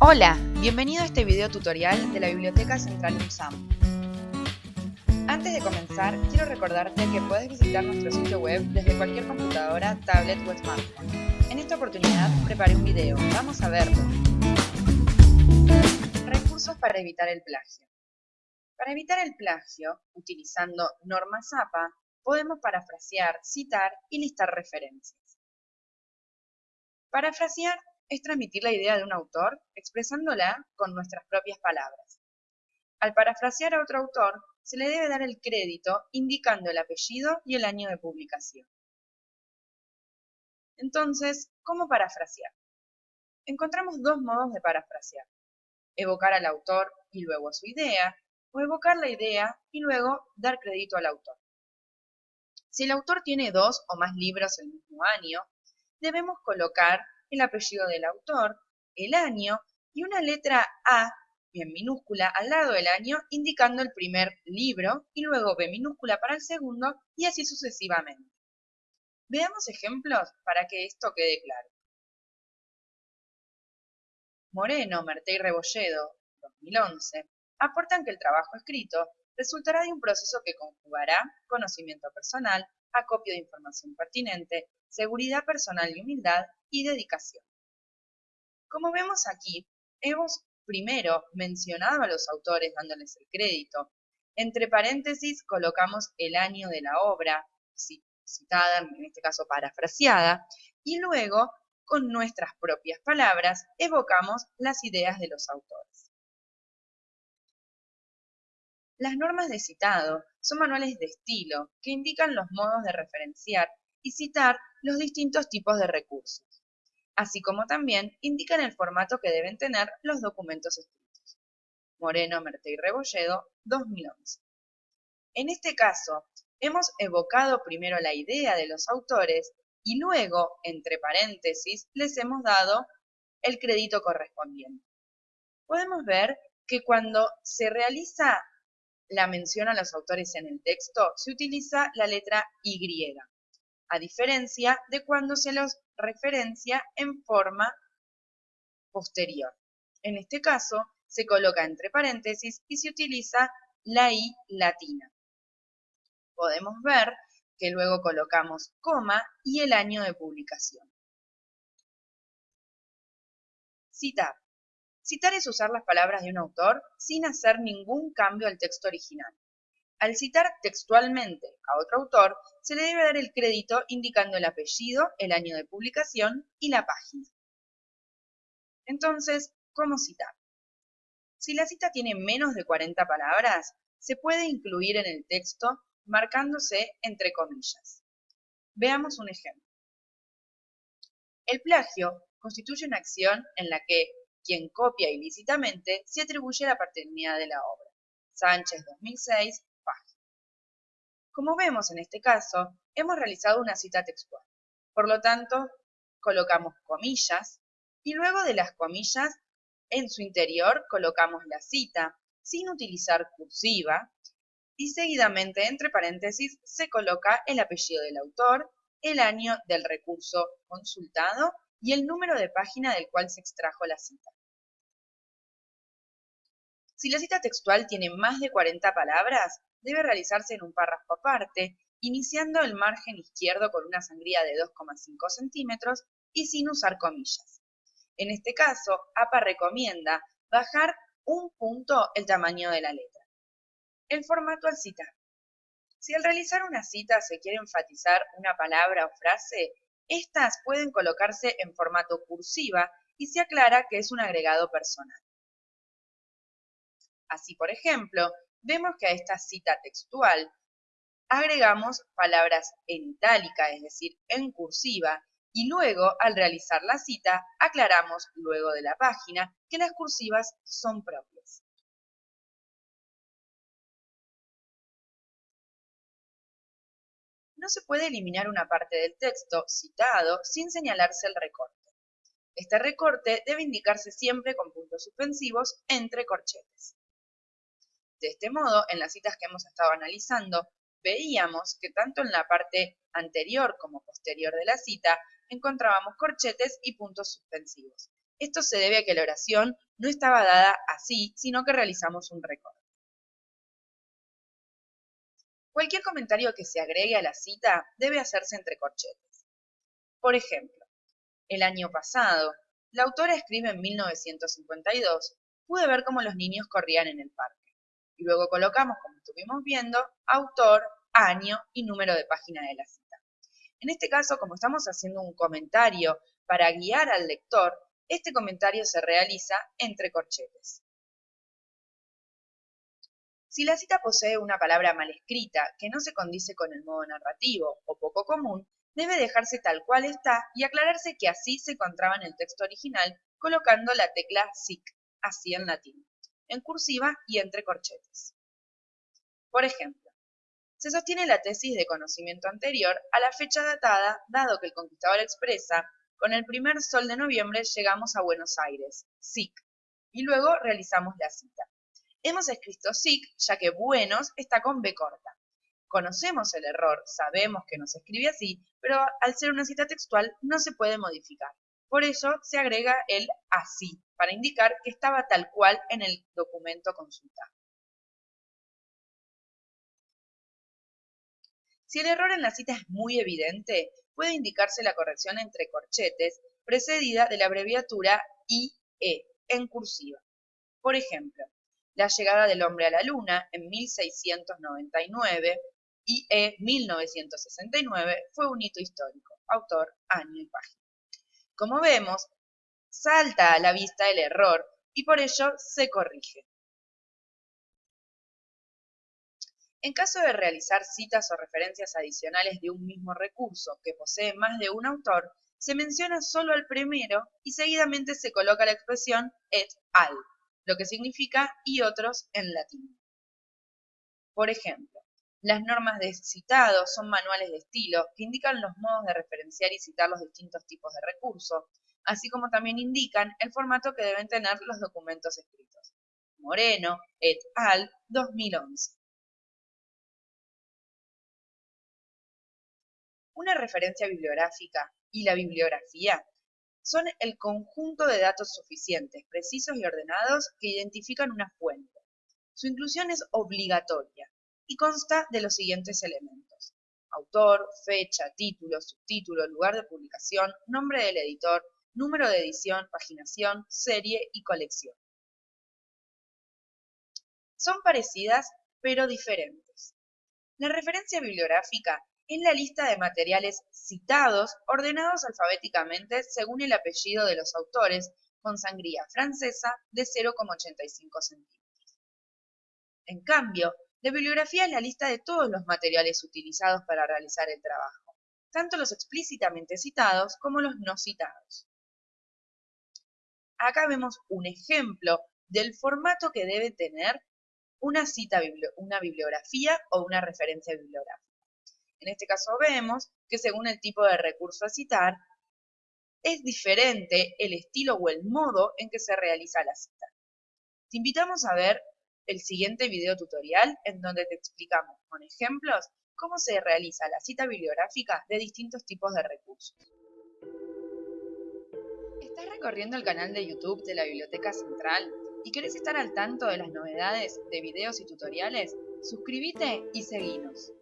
Hola, bienvenido a este video tutorial de la Biblioteca Central UNSAM. Antes de comenzar, quiero recordarte que puedes visitar nuestro sitio web desde cualquier computadora, tablet o smartphone. En esta oportunidad preparé un video, vamos a verlo. Recursos para evitar el plagio. Para evitar el plagio, utilizando norma APA, podemos parafrasear, citar y listar referencias. Parafrasear es transmitir la idea de un autor expresándola con nuestras propias palabras. Al parafrasear a otro autor, se le debe dar el crédito indicando el apellido y el año de publicación. Entonces, ¿cómo parafrasear? Encontramos dos modos de parafrasear. Evocar al autor y luego su idea, o evocar la idea y luego dar crédito al autor. Si el autor tiene dos o más libros el mismo año, debemos colocar el apellido del autor, el año y una letra A en minúscula al lado del año indicando el primer libro y luego B minúscula para el segundo y así sucesivamente. Veamos ejemplos para que esto quede claro. Moreno, Merté y Rebolledo, 2011, aportan que el trabajo escrito resultará de un proceso que conjugará conocimiento personal, acopio de información pertinente, seguridad personal y humildad, y dedicación. Como vemos aquí, hemos primero mencionado a los autores dándoles el crédito. Entre paréntesis colocamos el año de la obra, citada, en este caso parafraseada, y luego, con nuestras propias palabras, evocamos las ideas de los autores. Las normas de citado son manuales de estilo que indican los modos de referenciar y citar los distintos tipos de recursos así como también indican el formato que deben tener los documentos escritos. Moreno, Merte y Rebolledo, 2011. En este caso, hemos evocado primero la idea de los autores y luego, entre paréntesis, les hemos dado el crédito correspondiente. Podemos ver que cuando se realiza la mención a los autores en el texto, se utiliza la letra Y, a diferencia de cuando se los referencia en forma posterior. En este caso, se coloca entre paréntesis y se utiliza la I latina. Podemos ver que luego colocamos coma y el año de publicación. Citar. Citar es usar las palabras de un autor sin hacer ningún cambio al texto original. Al citar textualmente a otro autor, se le debe dar el crédito indicando el apellido, el año de publicación y la página. Entonces, ¿cómo citar? Si la cita tiene menos de 40 palabras, se puede incluir en el texto marcándose entre comillas. Veamos un ejemplo. El plagio constituye una acción en la que quien copia ilícitamente se atribuye la paternidad de la obra. Sánchez 2006, como vemos en este caso, hemos realizado una cita textual. Por lo tanto, colocamos comillas y luego de las comillas, en su interior colocamos la cita sin utilizar cursiva y seguidamente entre paréntesis se coloca el apellido del autor, el año del recurso consultado y el número de página del cual se extrajo la cita. Si la cita textual tiene más de 40 palabras, debe realizarse en un párrafo aparte, iniciando el margen izquierdo con una sangría de 2,5 centímetros y sin usar comillas. En este caso, APA recomienda bajar un punto el tamaño de la letra. El formato al citar. Si al realizar una cita se quiere enfatizar una palabra o frase, estas pueden colocarse en formato cursiva y se aclara que es un agregado personal. Así, por ejemplo, vemos que a esta cita textual agregamos palabras en itálica, es decir, en cursiva, y luego, al realizar la cita, aclaramos luego de la página que las cursivas son propias. No se puede eliminar una parte del texto citado sin señalarse el recorte. Este recorte debe indicarse siempre con puntos suspensivos entre corchetes. De este modo, en las citas que hemos estado analizando, veíamos que tanto en la parte anterior como posterior de la cita encontrábamos corchetes y puntos suspensivos. Esto se debe a que la oración no estaba dada así, sino que realizamos un recorte. Cualquier comentario que se agregue a la cita debe hacerse entre corchetes. Por ejemplo, el año pasado, la autora escribe en 1952, pude ver cómo los niños corrían en el parque. Y luego colocamos, como estuvimos viendo, autor, año y número de página de la cita. En este caso, como estamos haciendo un comentario para guiar al lector, este comentario se realiza entre corchetes. Si la cita posee una palabra mal escrita que no se condice con el modo narrativo o poco común, debe dejarse tal cual está y aclararse que así se encontraba en el texto original colocando la tecla SIC, así en latín, en cursiva y entre corchetes. Por ejemplo, se sostiene la tesis de conocimiento anterior a la fecha datada, dado que el conquistador expresa, con el primer sol de noviembre llegamos a Buenos Aires, SIC, y luego realizamos la cita. Hemos escrito SIC, ya que buenos está con B corta. Conocemos el error, sabemos que no se escribe así, pero al ser una cita textual no se puede modificar. Por eso se agrega el así, para indicar que estaba tal cual en el documento consultado. Si el error en la cita es muy evidente, puede indicarse la corrección entre corchetes precedida de la abreviatura IE en cursiva. Por ejemplo, la llegada del hombre a la luna en 1699 y E 1969 fue un hito histórico. Autor, año y página. Como vemos, salta a la vista el error y por ello se corrige. En caso de realizar citas o referencias adicionales de un mismo recurso que posee más de un autor, se menciona solo al primero y seguidamente se coloca la expresión et al lo que significa y otros en latín. Por ejemplo, las normas de citado son manuales de estilo que indican los modos de referenciar y citar los distintos tipos de recursos, así como también indican el formato que deben tener los documentos escritos. Moreno, et al. 2011. Una referencia bibliográfica y la bibliografía son el conjunto de datos suficientes, precisos y ordenados que identifican una fuente. Su inclusión es obligatoria y consta de los siguientes elementos. Autor, fecha, título, subtítulo, lugar de publicación, nombre del editor, número de edición, paginación, serie y colección. Son parecidas pero diferentes. La referencia bibliográfica es la lista de materiales citados ordenados alfabéticamente según el apellido de los autores con sangría francesa de 0,85 centímetros. En cambio, la bibliografía es la lista de todos los materiales utilizados para realizar el trabajo, tanto los explícitamente citados como los no citados. Acá vemos un ejemplo del formato que debe tener una cita, bibliografía o una referencia bibliográfica. En este caso vemos que según el tipo de recurso a citar, es diferente el estilo o el modo en que se realiza la cita. Te invitamos a ver el siguiente video tutorial en donde te explicamos con ejemplos cómo se realiza la cita bibliográfica de distintos tipos de recursos. ¿Estás recorriendo el canal de YouTube de la Biblioteca Central y querés estar al tanto de las novedades de videos y tutoriales? Suscríbete y seguinos.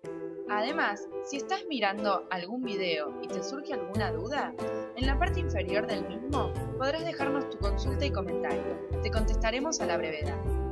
Además, si estás mirando algún video y te surge alguna duda, en la parte inferior del mismo podrás dejarnos tu consulta y comentario. Te contestaremos a la brevedad.